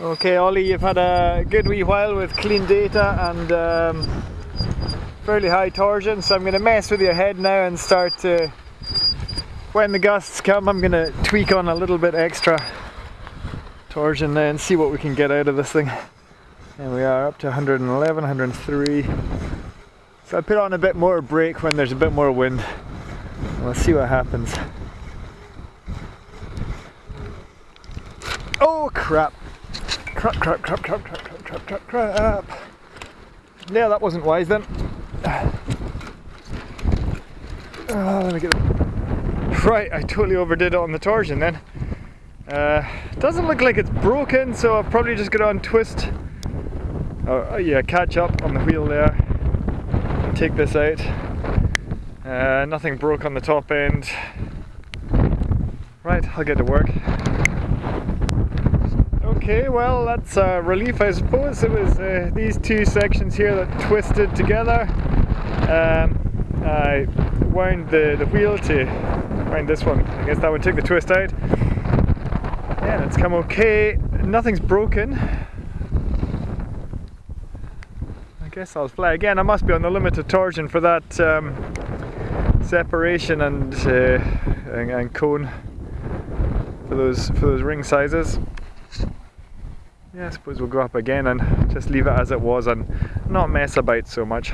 Okay, Ollie, you've had a good wee while with clean data and um, fairly high torsion, so I'm going to mess with your head now and start to, when the gusts come, I'm going to tweak on a little bit extra torsion there and see what we can get out of this thing. And we are up to 111, 103. So I put on a bit more brake when there's a bit more wind. We'll see what happens. Oh crap! Crap, crap, crap, crap, crap, crap, crap, crap, crap. Yeah, that wasn't wise then. Oh, let me get it. Right, I totally overdid it on the torsion then. Uh, doesn't look like it's broken, so I've probably just got to untwist. Oh, yeah, catch up on the wheel there. And take this out. Uh, nothing broke on the top end. Right, I'll get to work. Okay, well that's a relief I suppose. It was uh, these two sections here that twisted together. Um, I wound the, the wheel to wind this one. I guess that one took the twist out. Yeah, it's come okay. Nothing's broken. I guess I'll fly again. I must be on the limit of torsion for that um, separation and, uh, and, and cone for those for those ring sizes yeah, I suppose we'll go up again and just leave it as it was and not mess about so much.